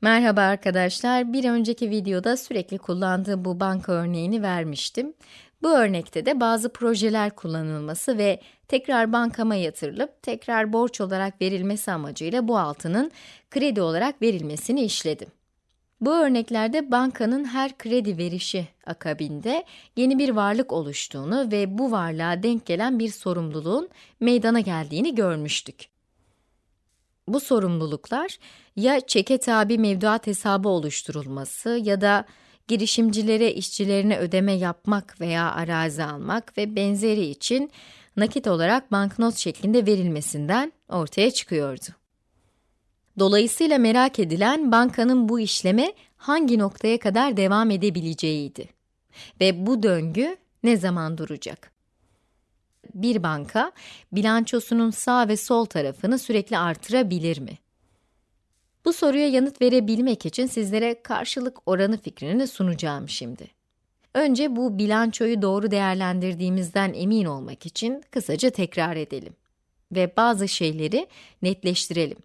Merhaba arkadaşlar, bir önceki videoda sürekli kullandığım bu banka örneğini vermiştim. Bu örnekte de bazı projeler kullanılması ve tekrar bankama yatırılıp tekrar borç olarak verilmesi amacıyla bu altının kredi olarak verilmesini işledim. Bu örneklerde bankanın her kredi verişi akabinde yeni bir varlık oluştuğunu ve bu varlığa denk gelen bir sorumluluğun meydana geldiğini görmüştük. Bu sorumluluklar ya çeke tabi mevduat hesabı oluşturulması ya da girişimcilere işçilerine ödeme yapmak veya arazi almak ve benzeri için nakit olarak banknot şeklinde verilmesinden ortaya çıkıyordu. Dolayısıyla merak edilen bankanın bu işleme hangi noktaya kadar devam edebileceğiydi. Ve bu döngü ne zaman duracak? Bir banka, bilançosunun sağ ve sol tarafını sürekli artırabilir mi? Bu soruya yanıt verebilmek için sizlere karşılık oranı fikrini sunacağım şimdi. Önce bu bilançoyu doğru değerlendirdiğimizden emin olmak için kısaca tekrar edelim. Ve bazı şeyleri netleştirelim.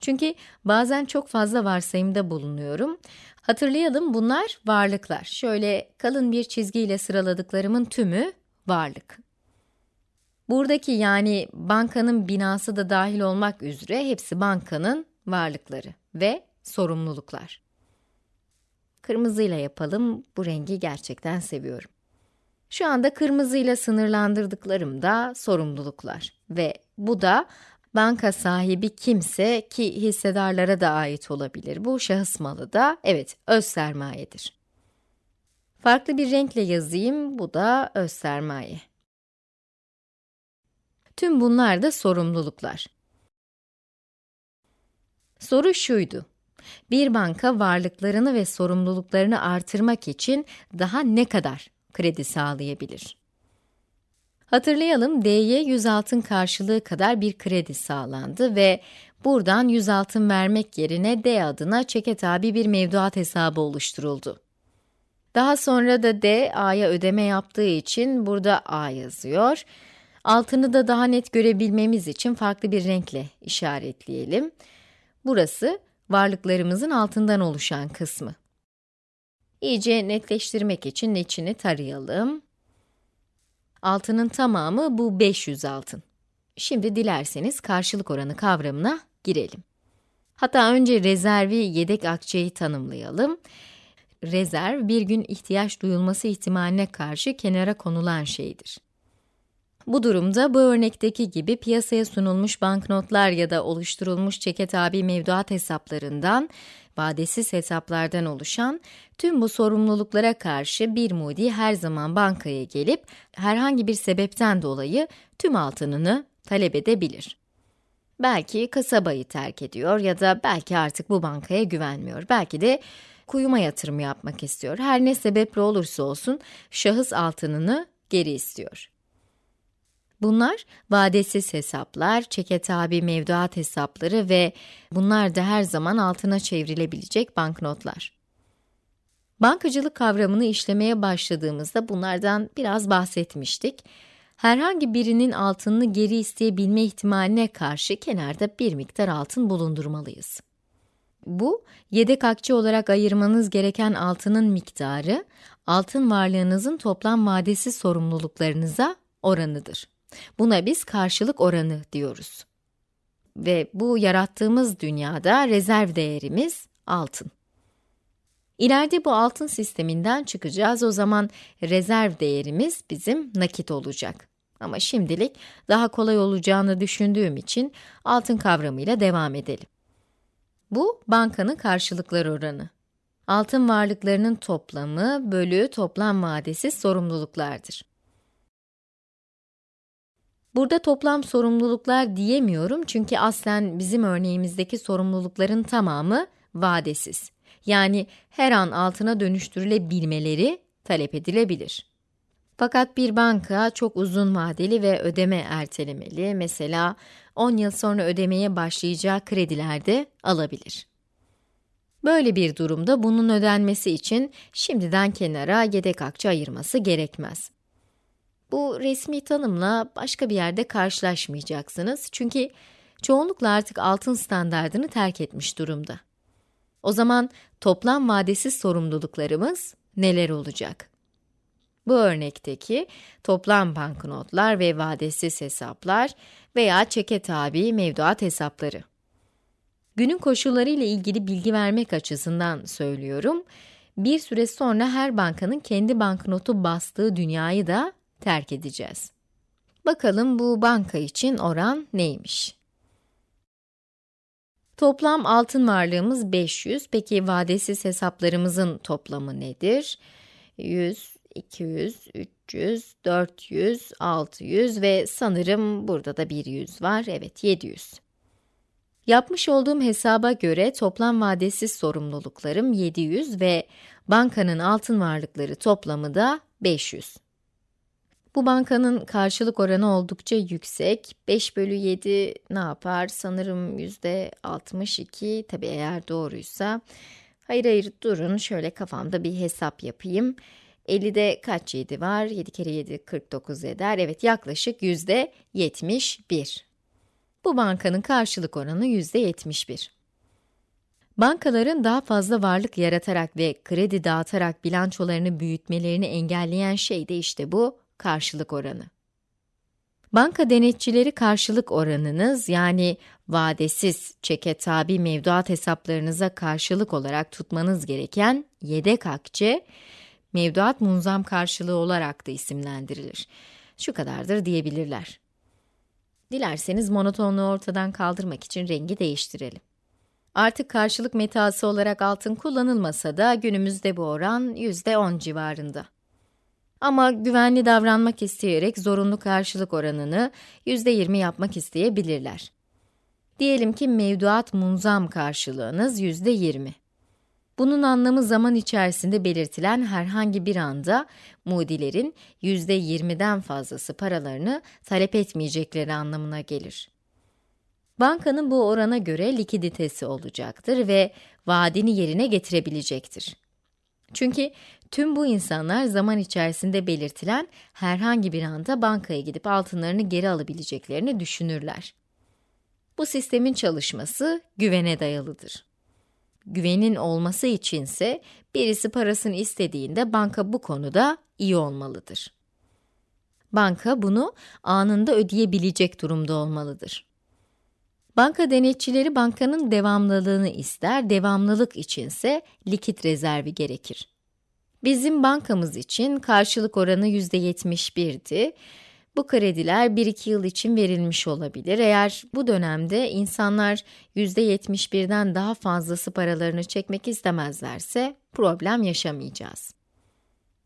Çünkü bazen çok fazla varsayımda bulunuyorum. Hatırlayalım bunlar varlıklar. Şöyle kalın bir çizgiyle sıraladıklarımın tümü varlık. Buradaki yani bankanın binası da dahil olmak üzere hepsi bankanın varlıkları ve sorumluluklar. Kırmızıyla yapalım, bu rengi gerçekten seviyorum. Şu anda kırmızıyla sınırlandırdıklarım da sorumluluklar ve bu da banka sahibi kimse ki hissedarlara da ait olabilir. Bu şahıs malı da evet öz sermayedir. Farklı bir renkle yazayım, bu da öz sermaye. Tüm bunlar da sorumluluklar. Soru şuydu. Bir banka varlıklarını ve sorumluluklarını artırmak için daha ne kadar kredi sağlayabilir? Hatırlayalım, D'ye 100 altın karşılığı kadar bir kredi sağlandı ve buradan 100 altın vermek yerine D adına çeke tabi bir mevduat hesabı oluşturuldu. Daha sonra da D, A'ya ödeme yaptığı için burada A yazıyor. Altını da daha net görebilmemiz için farklı bir renkle işaretleyelim. Burası, varlıklarımızın altından oluşan kısmı. İyice netleştirmek için içini tarayalım. Altının tamamı bu 500 altın. Şimdi dilerseniz karşılık oranı kavramına girelim. Hatta önce rezervi yedek akçeyi tanımlayalım. Rezerv, bir gün ihtiyaç duyulması ihtimaline karşı kenara konulan şeydir. Bu durumda bu örnekteki gibi piyasaya sunulmuş banknotlar ya da oluşturulmuş çeke tabi mevduat hesaplarından, vadesiz hesaplardan oluşan tüm bu sorumluluklara karşı bir mudi her zaman bankaya gelip herhangi bir sebepten dolayı tüm altınını talep edebilir. Belki kasabayı terk ediyor ya da belki artık bu bankaya güvenmiyor. Belki de kuyuma yatırım yapmak istiyor. Her ne sebeple olursa olsun şahıs altınını geri istiyor. Bunlar vadesiz hesaplar, çeke tabi mevduat hesapları ve bunlar da her zaman altına çevrilebilecek banknotlar. Bankacılık kavramını işlemeye başladığımızda bunlardan biraz bahsetmiştik. Herhangi birinin altınını geri isteyebilme ihtimaline karşı kenarda bir miktar altın bulundurmalıyız. Bu, yedek akçe olarak ayırmanız gereken altının miktarı, altın varlığınızın toplam vadesi sorumluluklarınıza oranıdır. Buna biz karşılık oranı diyoruz. Ve bu yarattığımız dünyada rezerv değerimiz altın. İleride bu altın sisteminden çıkacağız, o zaman rezerv değerimiz bizim nakit olacak. Ama şimdilik daha kolay olacağını düşündüğüm için altın kavramıyla devam edelim. Bu, bankanın karşılıklar oranı. Altın varlıklarının toplamı bölü toplam vadesi sorumluluklardır. Burada toplam sorumluluklar diyemiyorum çünkü aslen bizim örneğimizdeki sorumlulukların tamamı vadesiz. Yani her an altına dönüştürülebilmeleri talep edilebilir. Fakat bir banka çok uzun vadeli ve ödeme ertelemeli, mesela 10 yıl sonra ödemeye başlayacağı kredilerde alabilir. Böyle bir durumda bunun ödenmesi için şimdiden kenara yedek akçe ayırması gerekmez. Bu resmi tanımla başka bir yerde karşılaşmayacaksınız çünkü çoğunlukla artık altın standardını terk etmiş durumda. O zaman toplam vadesiz sorumluluklarımız neler olacak? Bu örnekteki toplam banknotlar ve vadesiz hesaplar veya çeke tabi mevduat hesapları. Günün koşulları ile ilgili bilgi vermek açısından söylüyorum. Bir süre sonra her bankanın kendi banknotu bastığı dünyayı da terk edeceğiz. Bakalım bu banka için oran neymiş? Toplam altın varlığımız 500. Peki vadesiz hesaplarımızın toplamı nedir? 100, 200, 300, 400, 600 ve sanırım burada da bir 100 var. Evet, 700. Yapmış olduğum hesaba göre toplam vadesiz sorumluluklarım 700 ve bankanın altın varlıkları toplamı da 500. Bu bankanın karşılık oranı oldukça yüksek. 5 bölü 7 ne yapar? Sanırım yüzde 62, tabi eğer doğruysa. Hayır hayır durun, şöyle kafamda bir hesap yapayım. 50'de kaç 7 var? 7 kere 7 49 eder. Evet yaklaşık yüzde 71. Bu bankanın karşılık oranı yüzde 71. Bankaların daha fazla varlık yaratarak ve kredi dağıtarak bilançolarını büyütmelerini engelleyen şey de işte bu karşılık oranı. Banka denetçileri karşılık oranınız yani vadesiz çeke tabi mevduat hesaplarınıza karşılık olarak tutmanız gereken yedek akçe, mevduat munzam karşılığı olarak da isimlendirilir. Şu kadardır diyebilirler. Dilerseniz monotonluğu ortadan kaldırmak için rengi değiştirelim. Artık karşılık metası olarak altın kullanılmasa da günümüzde bu oran %10 civarında. Ama güvenli davranmak isteyerek zorunlu karşılık oranını %20 yapmak isteyebilirler. Diyelim ki mevduat munzam karşılığınız %20. Bunun anlamı zaman içerisinde belirtilen herhangi bir anda mudilerin %20'den fazlası paralarını talep etmeyecekleri anlamına gelir. Bankanın bu orana göre likiditesi olacaktır ve vaadini yerine getirebilecektir. Çünkü tüm bu insanlar zaman içerisinde belirtilen herhangi bir anda bankaya gidip altınlarını geri alabileceklerini düşünürler. Bu sistemin çalışması güvene dayalıdır. Güvenin olması içinse birisi parasını istediğinde banka bu konuda iyi olmalıdır. Banka bunu anında ödeyebilecek durumda olmalıdır. Banka denetçileri bankanın devamlılığını ister, devamlılık içinse likit rezervi gerekir. Bizim bankamız için karşılık oranı %71'di. Bu krediler 1-2 yıl için verilmiş olabilir. Eğer bu dönemde insanlar %71'den daha fazlası paralarını çekmek istemezlerse problem yaşamayacağız.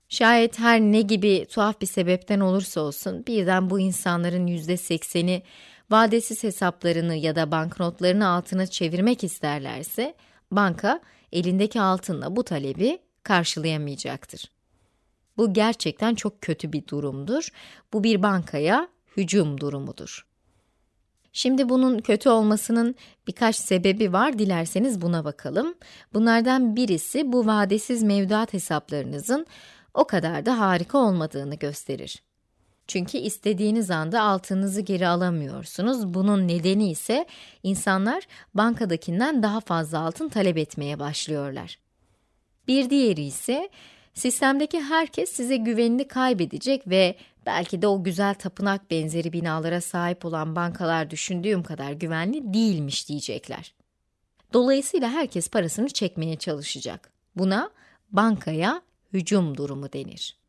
Şayet her ne gibi tuhaf bir sebepten olursa olsun birden bu insanların %80'i vadesiz hesaplarını ya da banknotlarını altına çevirmek isterlerse, banka elindeki altınla bu talebi karşılayamayacaktır. Bu gerçekten çok kötü bir durumdur. Bu bir bankaya hücum durumudur. Şimdi bunun kötü olmasının birkaç sebebi var, dilerseniz buna bakalım. Bunlardan birisi bu vadesiz mevduat hesaplarınızın o kadar da harika olmadığını gösterir. Çünkü istediğiniz anda altınızı geri alamıyorsunuz. Bunun nedeni ise insanlar bankadakinden daha fazla altın talep etmeye başlıyorlar. Bir diğeri ise sistemdeki herkes size güvenini kaybedecek ve belki de o güzel tapınak benzeri binalara sahip olan bankalar düşündüğüm kadar güvenli değilmiş diyecekler. Dolayısıyla herkes parasını çekmeye çalışacak. Buna bankaya hücum durumu denir.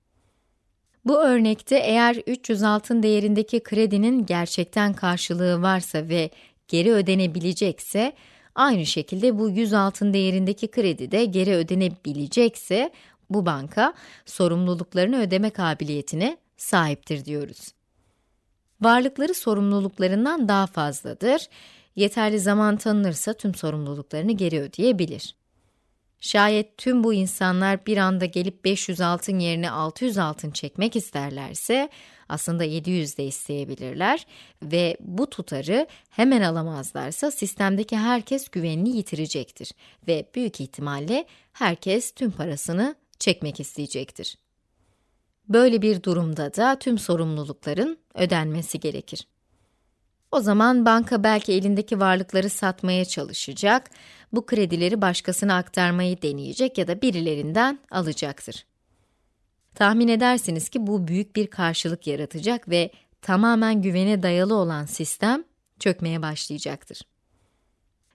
Bu örnekte eğer 300 altın değerindeki kredinin gerçekten karşılığı varsa ve geri ödenebilecekse, aynı şekilde bu 100 altın değerindeki kredi de geri ödenebilecekse, bu banka sorumluluklarını ödeme kabiliyetine sahiptir diyoruz. Varlıkları sorumluluklarından daha fazladır. Yeterli zaman tanınırsa tüm sorumluluklarını geri ödeyebilir. Şayet tüm bu insanlar bir anda gelip 500 altın yerine 600 altın çekmek isterlerse, aslında 700 de isteyebilirler ve bu tutarı hemen alamazlarsa sistemdeki herkes güvenini yitirecektir ve büyük ihtimalle herkes tüm parasını çekmek isteyecektir. Böyle bir durumda da tüm sorumlulukların ödenmesi gerekir. O zaman banka belki elindeki varlıkları satmaya çalışacak, bu kredileri başkasına aktarmayı deneyecek ya da birilerinden alacaktır. Tahmin edersiniz ki bu büyük bir karşılık yaratacak ve tamamen güvene dayalı olan sistem çökmeye başlayacaktır.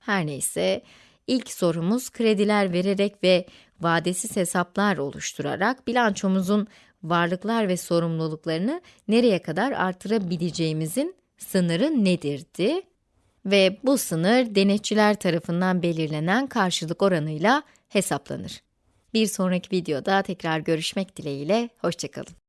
Her neyse, ilk sorumuz krediler vererek ve vadesiz hesaplar oluşturarak bilançomuzun varlıklar ve sorumluluklarını nereye kadar artırabileceğimizin sınırı nedirdi? Ve bu sınır denetçiler tarafından belirlenen karşılık oranıyla hesaplanır. Bir sonraki videoda tekrar görüşmek dileğiyle, hoşçakalın.